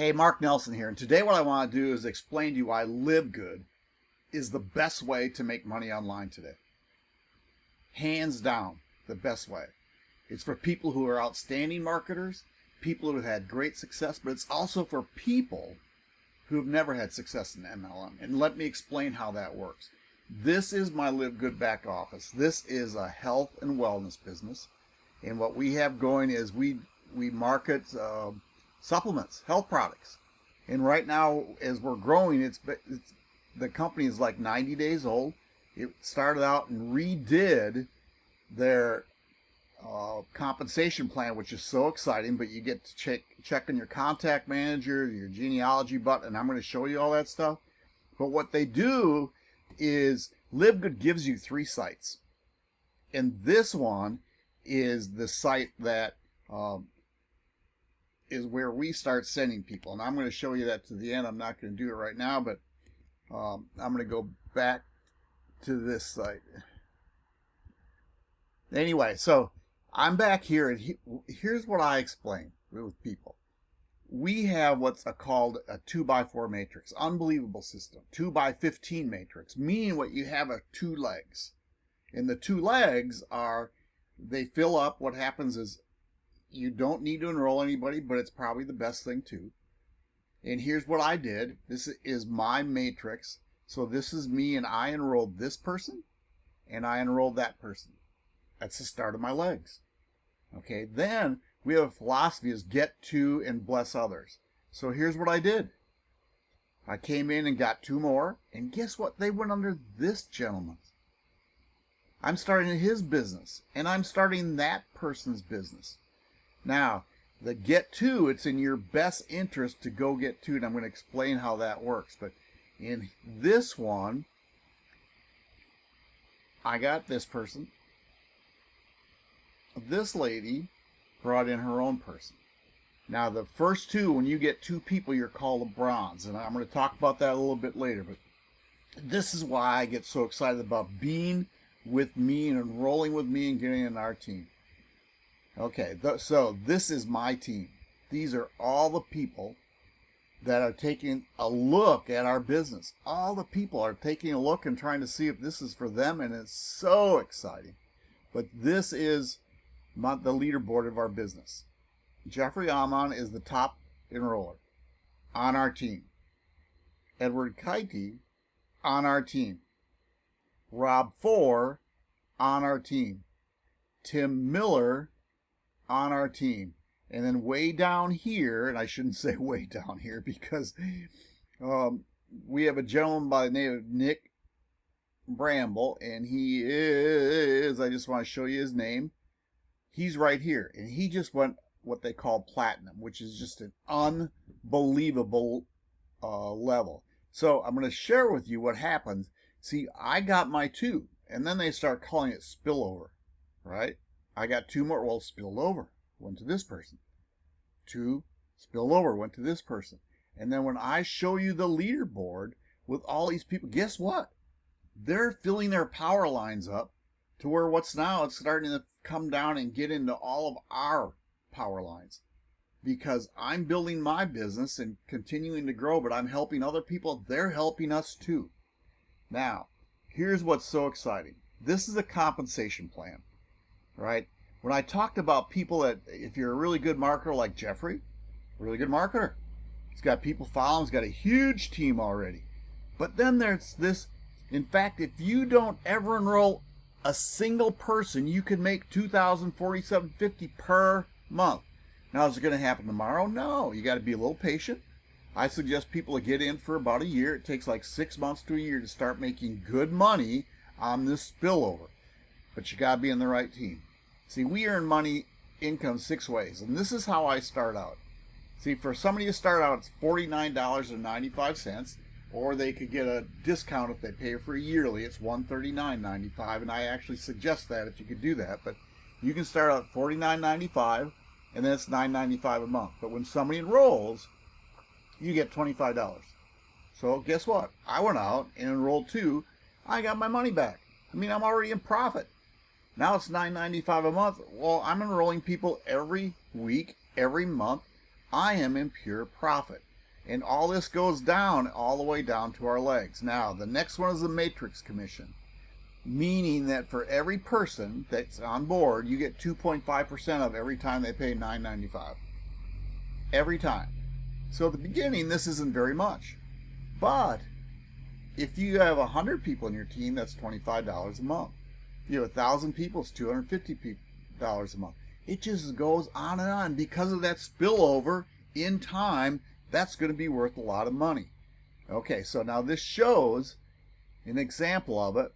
Hey, Mark Nelson here, and today what I want to do is explain to you why Live Good is the best way to make money online today. Hands down, the best way. It's for people who are outstanding marketers, people who have had great success, but it's also for people who have never had success in MLM. And let me explain how that works. This is my Live Good back office. This is a health and wellness business. And what we have going is we we market uh, supplements, health products. And right now, as we're growing, it's, it's the company is like 90 days old. It started out and redid their uh, compensation plan, which is so exciting, but you get to check, check on your contact manager, your genealogy button, and I'm going to show you all that stuff. But what they do is LiveGood gives you three sites. And this one is the site that um, is where we start sending people. And I'm going to show you that to the end. I'm not going to do it right now, but um, I'm going to go back to this site. Anyway, so I'm back here, and he, here's what I explain with people. We have what's a called a 2 by 4 matrix, unbelievable system. 2 by 15 matrix, meaning what you have are two legs. And the two legs are, they fill up, what happens is you don't need to enroll anybody, but it's probably the best thing too. And here's what I did. This is my matrix. So this is me and I enrolled this person and I enrolled that person. That's the start of my legs. Okay, then we have a philosophy is get two and bless others. So here's what I did. I came in and got two more, and guess what? They went under this gentleman's. I'm starting his business, and I'm starting that person's business. Now, the get two, it's in your best interest to go get two, and I'm going to explain how that works. But in this one, I got this person. This lady brought in her own person. Now, the first two, when you get two people, you're called a bronze. And I'm going to talk about that a little bit later. But this is why I get so excited about being with me and enrolling with me and getting in our team. Okay, th so this is my team. These are all the people that are taking a look at our business. All the people are taking a look and trying to see if this is for them, and it's so exciting. But this is not the leaderboard of our business. Jeffrey Amon is the top enroller on our team. Edward Kaiti on our team. Rob Four on our team. Tim Miller on our team. And then way down here, and I shouldn't say way down here because um, we have a gentleman by the name of Nick Bramble, and he is, I just want to show you his name. He's right here, and he just went what they call platinum, which is just an unbelievable uh, level. So I'm going to share with you what happens. See, I got my two, and then they start calling it spillover, right? I got two more. Well, spilled over. Went to this person. Two spilled over. Went to this person. And then when I show you the leaderboard with all these people, guess what? They're filling their power lines up to where what's now it's starting to come down and get into all of our power lines because I'm building my business and continuing to grow, but I'm helping other people. They're helping us too. Now, here's what's so exciting. This is a compensation plan right? When I talked about people that, if you're a really good marketer like Jeffrey, really good marketer, he's got people following, he's got a huge team already. But then there's this, in fact, if you don't ever enroll a single person, you can make 2,047.50 per month. Now, is it going to happen tomorrow? No, you got to be a little patient. I suggest people to get in for about a year. It takes like six months to a year to start making good money on this spillover. But you got to be in the right team. See, we earn money, income six ways, and this is how I start out. See, for somebody to start out, it's $49.95, or they could get a discount if they pay for a yearly. It's $139.95, and I actually suggest that if you could do that. But you can start out at $49.95, and then it's $9.95 a month. But when somebody enrolls, you get $25. So guess what? I went out and enrolled two. I got my money back. I mean, I'm already in profit. Now it's $9.95 a month. Well, I'm enrolling people every week, every month. I am in pure profit. And all this goes down all the way down to our legs. Now, the next one is the matrix commission, meaning that for every person that's on board, you get 2.5% of every time they pay $9.95. Every time. So at the beginning, this isn't very much. But if you have 100 people in your team, that's $25 a month. You have 1,000 people, it's $250 a month. It just goes on and on. Because of that spillover in time, that's going to be worth a lot of money. Okay, so now this shows an example of it.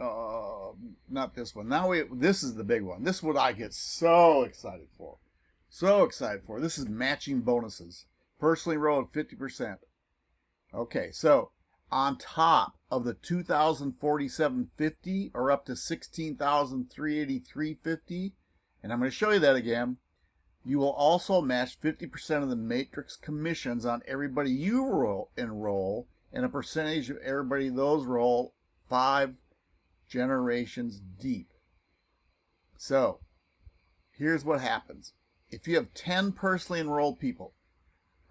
Uh, not this one. Now we, this is the big one. This is what I get so excited for. So excited for. This is matching bonuses. Personally enrolled 50%. Okay, so on top of the 2047.50 or up to 16,383.50, and I'm going to show you that again, you will also match 50% of the matrix commissions on everybody you roll, enroll and a percentage of everybody those roll five generations deep. So here's what happens. If you have 10 personally enrolled people,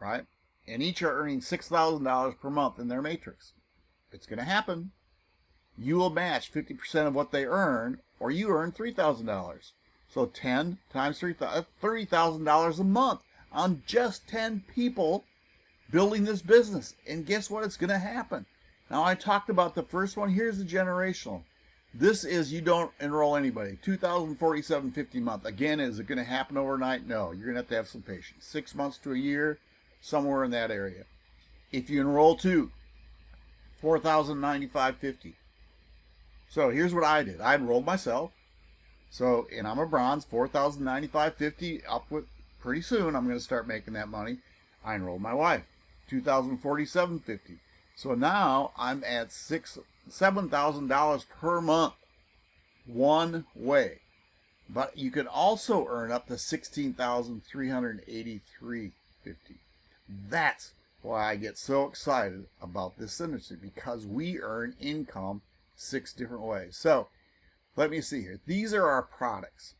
right, and each are earning $6,000 per month in their matrix, it's going to happen. You will match 50% of what they earn, or you earn $3,000. So 10 times $30,000 uh, a month on just 10 people building this business. And guess what? It's going to happen. Now I talked about the first one. Here's the generational. This is you don't enroll anybody. 2047.50 a month. Again, is it going to happen overnight? No. You're going to have to have some patience. Six months to a year, somewhere in that area. If you enroll two, 4,095.50. So here's what I did. I enrolled myself. So, and I'm a bronze, 4,095.50 up with pretty soon. I'm going to start making that money. I enrolled my wife, 2,047.50. So now I'm at six, $7,000 per month, one way. But you can also earn up to 16,383.50. That's why I get so excited about this industry because we earn income six different ways. So let me see here. These are our products.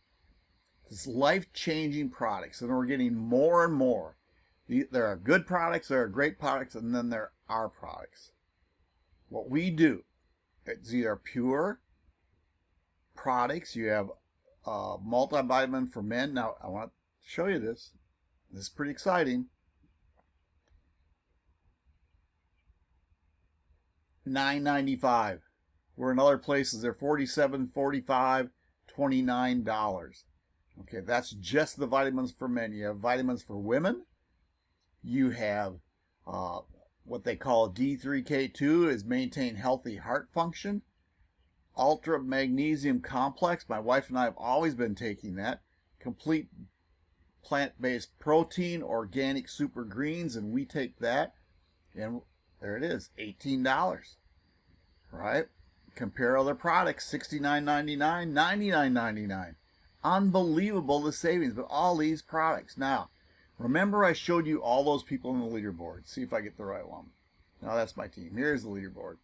This life-changing products, and we're getting more and more. There are good products, there are great products, and then there are products. What we do, it's either pure products. You have a multivitamin for men. Now, I want to show you this. This is pretty exciting. 9.95 where in other places they're $47.45. 29 dollars. Okay that's just the vitamins for men. You have vitamins for women. You have uh, what they call D3K2 is maintain healthy heart function. Ultra magnesium complex my wife and I have always been taking that. Complete plant-based protein organic super greens and we take that and there it is $18 right Compare other products, $69.99, $99.99. Unbelievable the savings, but all these products. Now, remember I showed you all those people in the leaderboard. See if I get the right one. Now that's my team. Here's the leaderboard.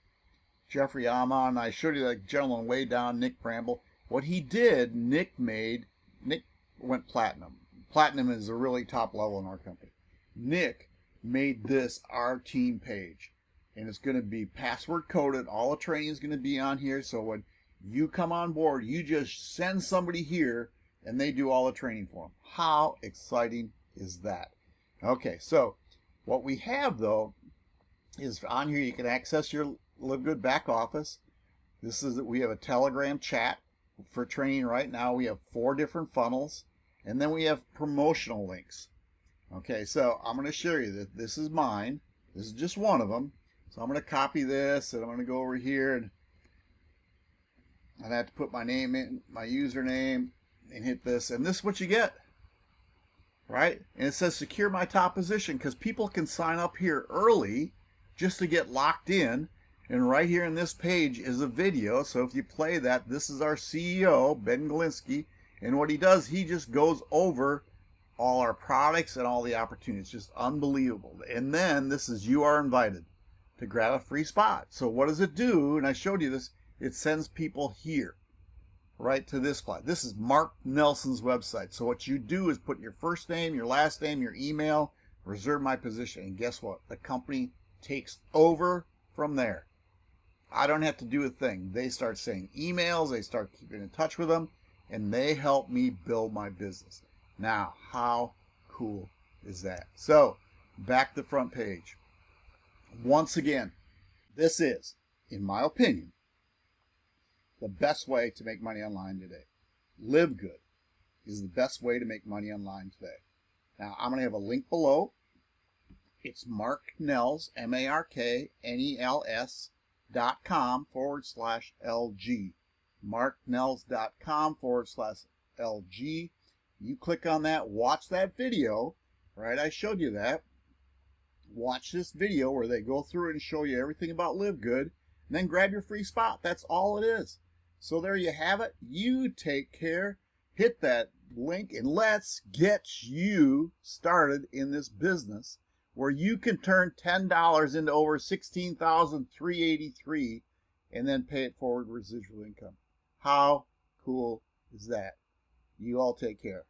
Jeffrey Amon. I showed you that gentleman way down, Nick Bramble. What he did, Nick made, Nick went platinum. Platinum is a really top level in our company. Nick made this our team page and it's going to be password coded. All the training is going to be on here. So when you come on board, you just send somebody here and they do all the training for them. How exciting is that? Okay, so what we have though is on here you can access your Live Good back office. This is that we have a Telegram chat for training right now. We have four different funnels and then we have promotional links. Okay, so I'm going to show you that this is mine. This is just one of them. So I'm going to copy this and I'm going to go over here and I have to put my name in, my username and hit this. And this is what you get, right? And it says secure my top position because people can sign up here early just to get locked in. And right here in this page is a video. So if you play that, this is our CEO, Ben Glinsky. And what he does, he just goes over all our products and all the opportunities. Just unbelievable. And then this is you are invited to grab a free spot. So what does it do? And I showed you this. It sends people here, right to this spot. This is Mark Nelson's website. So what you do is put your first name, your last name, your email, reserve my position. And guess what? The company takes over from there. I don't have to do a thing. They start saying emails, they start keeping in touch with them, and they help me build my business. Now, how cool is that? So, back to the front page. Once again, this is, in my opinion, the best way to make money online today. Live good is the best way to make money online today. Now, I'm going to have a link below. It's Mark Nels, M A R K N E L S dot com forward slash LG. marknels.com forward slash LG. You click on that, watch that video, right? I showed you that. Watch this video where they go through and show you everything about Live Good, and then grab your free spot. That's all it is. So there you have it. You take care. Hit that link and let's get you started in this business where you can turn $10 into over 16,383 and then pay it forward residual income. How cool is that? You all take care.